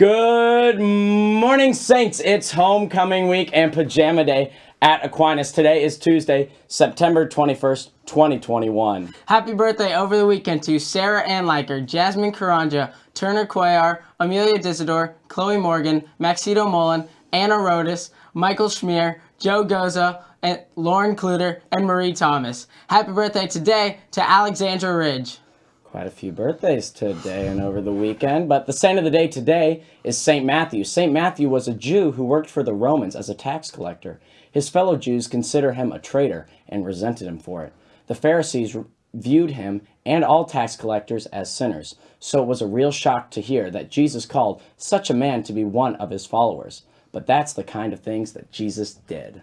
Good morning, Saints. It's homecoming week and pajama day at Aquinas. Today is Tuesday, September 21st, 2021. Happy birthday over the weekend to Sarah Ann Liker, Jasmine Karanja, Turner Cuellar, Amelia Disidor, Chloe Morgan, Maxito Mullen, Anna Rodas, Michael Schmier, Joe Goza, and Lauren Kluter, and Marie Thomas. Happy birthday today to Alexandra Ridge. Quite a few birthdays today and over the weekend, but the saint of the day today is St. Matthew. St. Matthew was a Jew who worked for the Romans as a tax collector. His fellow Jews considered him a traitor and resented him for it. The Pharisees viewed him and all tax collectors as sinners, so it was a real shock to hear that Jesus called such a man to be one of his followers. But that's the kind of things that Jesus did.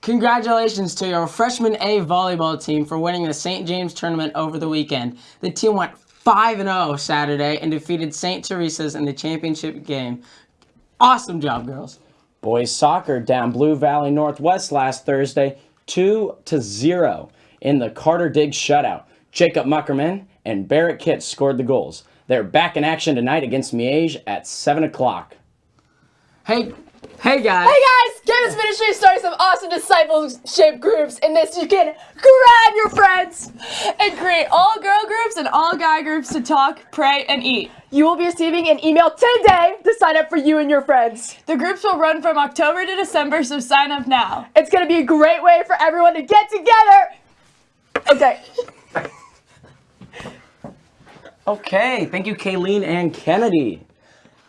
Congratulations to your freshman A volleyball team for winning the St. James tournament over the weekend. The team went 5-0 Saturday and defeated St. Teresa's in the championship game. Awesome job, girls. Boys soccer down Blue Valley Northwest last Thursday 2-0 in the Carter Diggs shutout. Jacob Muckerman and Barrett Kitts scored the goals. They're back in action tonight against Miege at 7 o'clock. Hey, hey guys. Hey guys, Campus Ministry is starting some awesome discipleship groups. In this, you can grab your friends and create all girl groups and all guy groups to talk, pray, and eat. You will be receiving an email today to sign up for you and your friends. The groups will run from October to December, so sign up now. It's going to be a great way for everyone to get together. Okay. okay, thank you, Kayleen and Kennedy.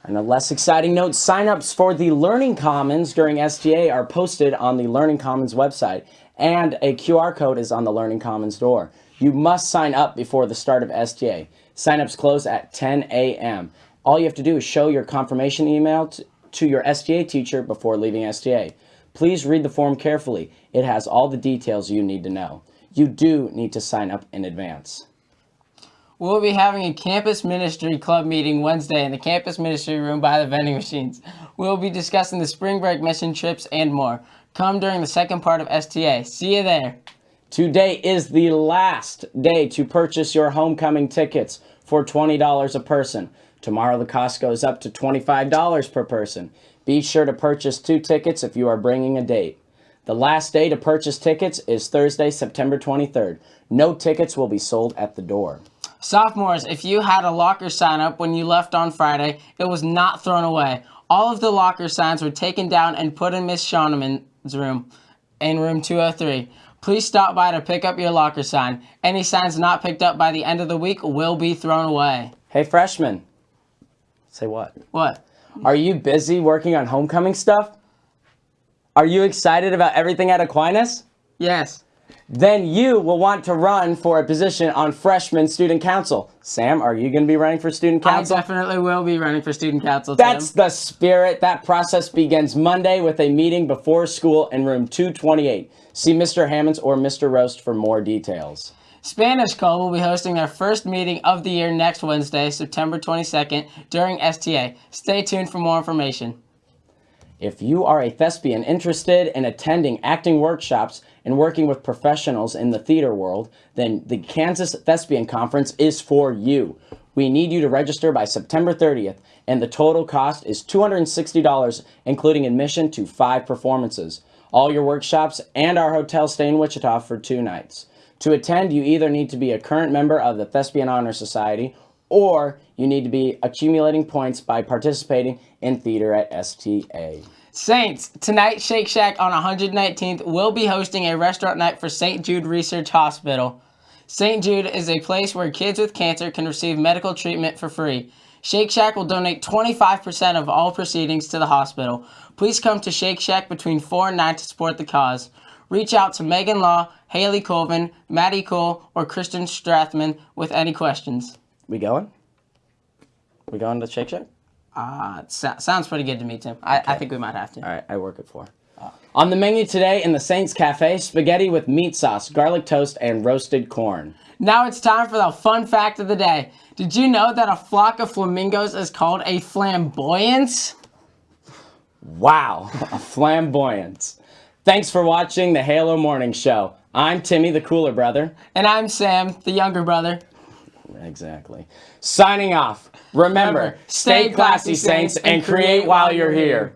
On a less exciting note, signups for the Learning Commons during STA are posted on the Learning Commons website, and a QR code is on the Learning Commons door. You must sign up before the start of STA. Signups close at 10 a.m. All you have to do is show your confirmation email to, your STA teacher before leaving STA. Please read the form carefully. It has all the details you need to know. You do need to sign up in advance. We'll be having a campus ministry club meeting Wednesday in the campus ministry room by the vending machines. We'll be discussing the spring break mission trips and more. Come during the second part of STA. See you there. Today is the last day to purchase your homecoming tickets for $20 a person. Tomorrow the cost goes up to $25 per person. Be sure to purchase two tickets if you are bringing a date. The last day to purchase tickets is Thursday, September 23rd. No tickets will be sold at the door. Sophomores, if you had a locker sign up when you left on Friday, it was not thrown away. All of the locker signs were taken down and put in Miss Shauneman's room, in room 203. Please stop by to pick up your locker sign. Any signs not picked up by the end of the week will be thrown away. Hey, freshman. Say what? What? Are you busy working on homecoming stuff? Are you excited about everything at Aquinas? Yes then you will want to run for a position on freshman student council. Sam, are you going to be running for student council? I definitely will be running for student council. That's the spirit. That process begins Monday with a meeting before school in room 228. See Mr. Hammonds or Mr. Roast for more details. Spanish Call will be hosting their first meeting of the year next Wednesday, September 22nd, during STA. Stay tuned for more information. If you are a thespian interested in attending acting workshops and working with professionals in the theater world, then the Kansas Thespian Conference is for you. We need you to register by September 30th, and the total cost is $260, including admission to five performances. All your workshops and our hotel stay in Wichita for two nights. To attend, you either need to be a current member of the Thespian Honor Society or you need to be accumulating points by participating in theater at STA. Saints, tonight Shake Shack on 119th will be hosting a restaurant night for St. Jude Research Hospital. St. Jude is a place where kids with cancer can receive medical treatment for free. Shake Shack will donate 25% of all proceedings to the hospital. Please come to Shake Shack between 4 and 9 to support the cause. Reach out to Megan Law, Haley Colvin, Maddie Cole, or Kristen Strathman with any questions. We going? We going to Shake Shack? Uh, so sounds pretty good to me, Tim. I, okay. I think we might have to. All right, I work it for. Oh. On the menu today in the Saints Cafe, spaghetti with meat sauce, garlic toast, and roasted corn. Now it's time for the fun fact of the day. Did you know that a flock of flamingos is called a flamboyance? Wow, a flamboyance. Thanks for watching the Halo Morning Show. I'm Timmy, the cooler brother. And I'm Sam, the younger brother. Exactly. Signing off. Remember, stay classy, Saints, and create while you're here.